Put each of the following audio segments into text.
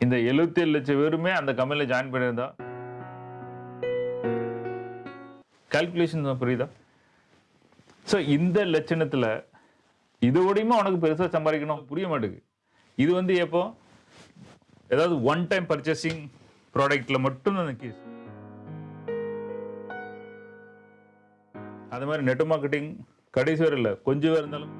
இந்த எழுபத்தி ஏழு லட்சம் பேருமே அந்த கம்பெனியில் ஜாயின் பண்ணியிருந்தா? கால்குலேஷன் புரியுதா? ஸோ இந்த லட்சணத்தில் இதோடையுமே உனக்கு பெருசாக சம்பாதிக்கணும்? புரிய மாட்டேங்குது. இது வந்து எப்போ? ஏதாவது ஒன் டைம் பர்ச்சேசிங் ப்ராடக்டில் மட்டும் அந்த கேஸ் அது மாதிரி நெட் மார்க்கெட்டிங் கடைசி வரை இல்லை கொஞ்சம் பேர் இருந்தாலும்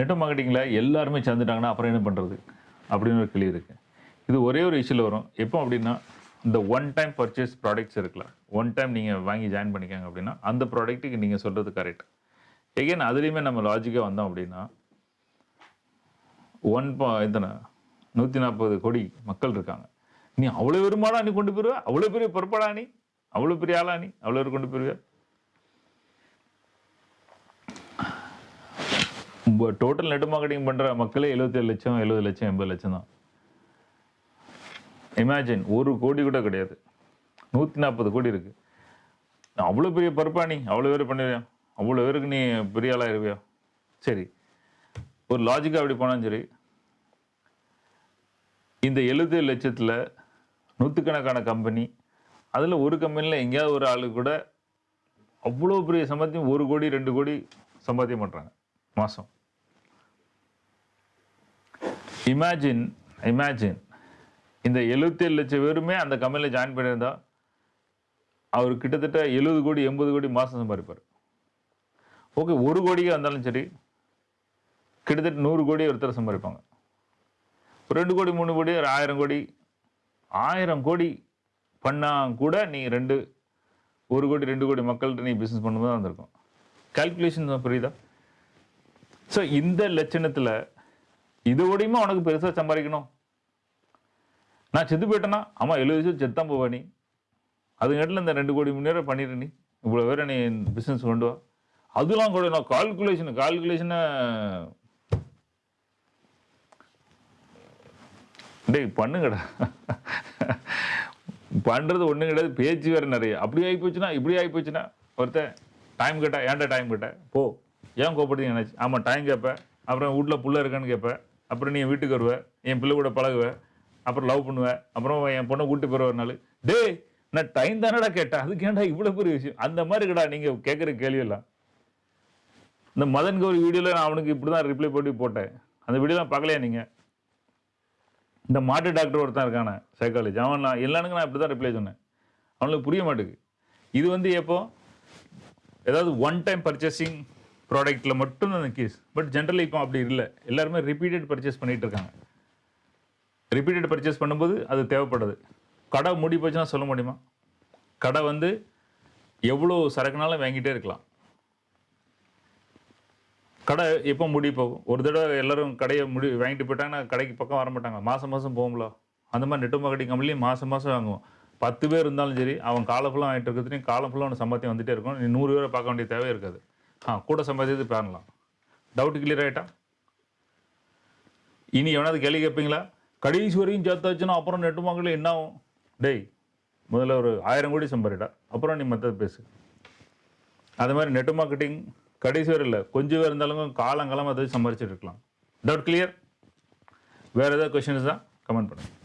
நெட்வொர்க் மார்க்கெட்டிங்கில் எல்லாருமே சேர்ந்துட்டாங்கன்னா அப்புறம் என்ன பண்ணுறது அப்படின்னு ஒரு கேள்வி இருக்குது இது ஒரே ஒரு இஷ்யூவில் வரும். எப்போ அப்படின்னா இந்த ஒன் டைம் பர்ச்சேஸ் ப்ராடக்ட்ஸ் இருக்கலாம் ஒன் டைம் நீங்கள் வாங்கி ஜாயின் பண்ணிக்காங்க அப்படின்னா அந்த ப்ராடக்ட்டுக்கு நீங்கள் சொல்கிறது கரெக்ட் எகெயின் அதுலேயுமே நம்ம லாஜிக்காக வந்தோம் அப்படின்னா ஒன் பா எத்தனை? நூற்றி நாற்பது கோடி மக்கள் இருக்காங்க. நீ அவ்வளோ பெருமாடா நீ கொண்டு போயிருவ? அவ்வளோ பெரிய பொறுப்பாடா நீ? அவ்வளோ பெரிய ஆளா நீ? அவ்வளோ பேர் கொண்டு போயிருவியா டோட்டல் நெட் மார்க்கெட்டிங் பண்ணுற மக்களே 77 லட்சம் எழுபது லட்சம் எண்பது லட்சம் தான். இமேஜின் ஒரு கோடி கூட கிடையாது. நூற்றி நாற்பது கோடி இருக்குது அவ்வளோ பெரிய பருப்பா நீ? அவ்வளோ பேர் பண்ணிடுவியா அவ்வளோ பேருக்கு நீ பெரிய ஆளாக இருவியா சரி. ஒரு லாஜிக்காக அப்படி போனாலும் சரி. இந்த எழுபத்தேழு லட்சத்தில் நூற்றுக்கணக்கான கம்பெனி அதில் ஒரு கம்பெனியில் எங்கேயாவது ஒரு ஆளு கூட அவ்வளோ பெரிய சம்பாத்தியம் ஒரு கோடி ரெண்டு கோடி சம்பாத்தியம் பண்ணுறாங்க மாதம் இமேஜின் இமேஜின் இந்த 77 லட்சம் பேருமே அந்த கம்பெனியில் ஜாயின் பண்ணியிருந்தா அவர் கிட்டத்தட்ட எழுபது கோடி எண்பது கோடி மாதம் சம்பாதிப்பார். ஓகே ஒரு கோடியே வந்தாலும் சரி கிட்டத்தட்ட நூறு கோடி ஒருத்தர் சம்பாதிப்பாங்க. ஒரு ரெண்டு கோடி மூணு கோடி ஒரு ஆயிரம் கோடி ஆயிரம் கோடி பண்ணால் கூட நீ ரெண்டு ஒரு கோடி ரெண்டு கோடி மக்கள்கிட்ட நீ பிஸ்னஸ் பண்ணும்போது வந்திருக்கும். கால்குலேஷன் புரியுதா? ஸோ இந்த லட்சணத்தில் இதோடையுமே உனக்கு பெருசாக சம்பாதிக்கணும்? நான் செத்து போயிட்டேன்னா ஆமாம் எழுபது வருஷம் செத்தான் போவா நீ. அதுங்காட்டில் இந்த ரெண்டு கோடி முன்னேற பண்ணிடு நீ. இவ்வளோ வேற நீ பிஸ்னஸ் கொண்டு வா. அதெல்லாம் கூட நான் கால்குலேஷன் கால்குலேஷனை டேய் பண்ணுங்கடா. பண்ணுறது ஒன்றும் கிடையாது. பேச்சு வேறு நிறைய. அப்படி ஆகி போச்சுன்னா இப்படி ஆகி போச்சுன்னா ஒருத்தன் டைம் கேட்டா ஏன்டா டைம் கேட்டேன் போ. ஏன் கோப்படுறீங்க நினைச்சு ஆமாம் டைம் கேட்பேன் அப்புறம் வீட்ல புள்ள இருக்கான்னு கேட்பேன் அப்புறம் நீ என் வீட்டுக்கு வருவ என் பிள்ளை கூட பழகுவ அப்புறம் லவ் பண்ணுவேன் அப்புறம் என் பொண்ணை கூட்டு போகிற நாள். டேய் நான் டைம் தானடா கேட்டேன். அதுக்கு ஏன்டா இவ்வளோ பெரிய விஷயம்? அந்த மாதிரி இருக்கடா நீங்கள் கேட்குற கேள்வியெல்லாம். இந்த மதன் கௌரி வீடியோவில் நான் அவனுக்கு இப்படி தான் ரிப்ளை போட்டு போட்டேன். அந்த வீடியோலாம் பார்க்கலையா நீங்கள் இந்த மாட்டு டாக்டர் ஒருத்தன் இருக்கானே சைக்காலஜி அவன் நான் எல்லானுக்கும் நான் இப்படி தான் ரிப்ளை சொன்னேன். அவனுக்கு புரிய மாட்டேங்குது. இது வந்து எப்போ? ஏதாவது ஒன் டைம் பர்ச்சேசிங் ப்ராடக்ட்டில் மட்டும் அந்த கேஸ் பட் ஜென்ரலி இப்போ அப்படி இல்லை. எல்லாருமே ரிப்பீட்டட் பர்ச்சேஸ் பண்ணிகிட்டு இருக்காங்க. ரிப்பீட்டட் பர்ச்சேஸ் பண்ணும்போது அது தேவைப்படுது. கடை மூடி போச்சுன்னா சொல்ல முடியுமா? கடை வந்து எவ்வளோ சரக்குனாலும் வாங்கிட்டே இருக்கலாம். கடை எப்போ முடி போகும்? ஒரு தடவை எல்லோரும் கடையை முடி வாங்கிட்டு போயிட்டாங்கன்னா கடைக்கு பக்கம் வர மாட்டாங்க. மாதம் மாதம் போகும்ல. அந்த மாதிரி நெட்டு மார்க்கெட்டிங் கம்பெனிலையும் மாதம் மாதம் வாங்குவோம். பத்து பேர் இருந்தாலும் சரி அவன் காலம் ஃபுல்லாக வாங்கிட்டு இருக்கிறதுலையும் காலம் ஃபுல்லாக அவன் சம்பாத்தியம் வந்துகிட்டே இருக்கும். நீ நூறு பேரை பார்க்க வேண்டிய தேவை இருக்காது. ஆ கூட சம்பாதிச்சது பண்ணலாம் டவுட் கிளியர் ஆகிட்டா இனி எவனாவது கேள்வி கேட்பீங்களா கடைசி வரையும் சேர்த்தாச்சுன்னா அப்புறம் நெட்டு வாங்கல என்ன ஆகும் டேய் முதல்ல ஒரு ஆயிரம் கோடி சம்பாரிடா அப்புறம் நீ மற்றது பேசு அது மாதிரி நெட் மார்க்கெட்டிங் கடைசி வரை இல்லை கொஞ்சம் பேர் இருந்தாலும் காலங்காலம் அதை சம்பாரிச்சிட்டு இருக்கலாம் டவுட் கிளியர் வேறு ஏதாவது கொஷின்ஸ் தான் கமெண்ட் பண்ணுங்கள்